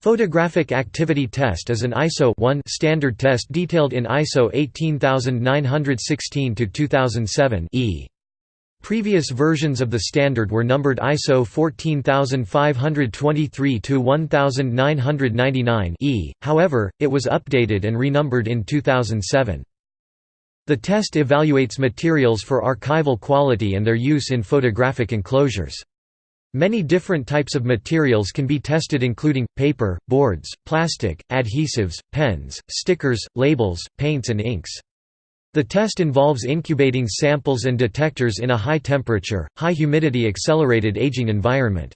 Photographic Activity Test is an ISO standard test detailed in ISO 18916-2007 E. Previous versions of the standard were numbered ISO 14523-1999 E, however, it was updated and renumbered in 2007. The test evaluates materials for archival quality and their use in photographic enclosures. Many different types of materials can be tested including, paper, boards, plastic, adhesives, pens, stickers, labels, paints and inks. The test involves incubating samples and detectors in a high temperature, high humidity accelerated aging environment.